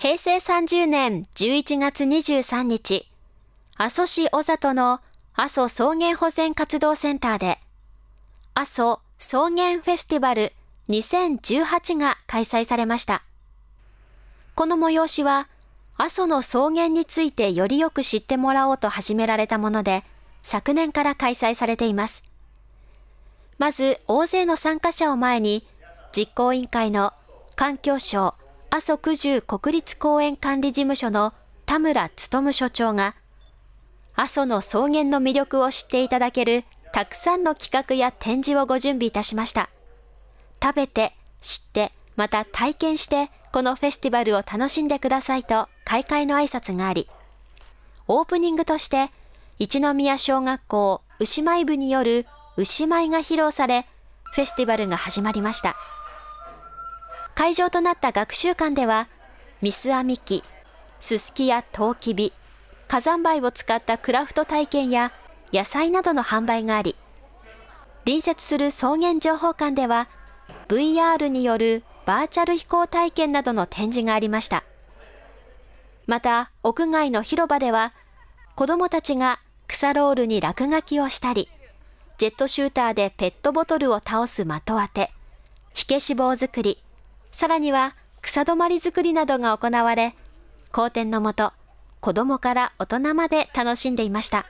平成30年11月23日、阿蘇市小里の阿蘇草原保全活動センターで、阿蘇草原フェスティバル2018が開催されました。この催しは、阿蘇の草原についてよりよく知ってもらおうと始められたもので、昨年から開催されています。まず、大勢の参加者を前に、実行委員会の環境省阿蘇九十国立公園管理事務所の田村努所長が、阿蘇の草原の魅力を知っていただけるたくさんの企画や展示をご準備いたしました。食べて、知って、また体験して、このフェスティバルを楽しんでくださいと開会の挨拶があり、オープニングとして、一宮小学校牛舞部による牛舞が披露され、フェスティバルが始まりました。会場となった学習館では、ミス編み機、すすきやトウキビ、火山灰を使ったクラフト体験や野菜などの販売があり、隣接する草原情報館では、VR によるバーチャル飛行体験などの展示がありました。また、屋外の広場では、子供たちが草ロールに落書きをしたり、ジェットシューターでペットボトルを倒す的当て、火消し棒作り、さらには草止まり作りなどが行われ、好天のもと、子供から大人まで楽しんでいました。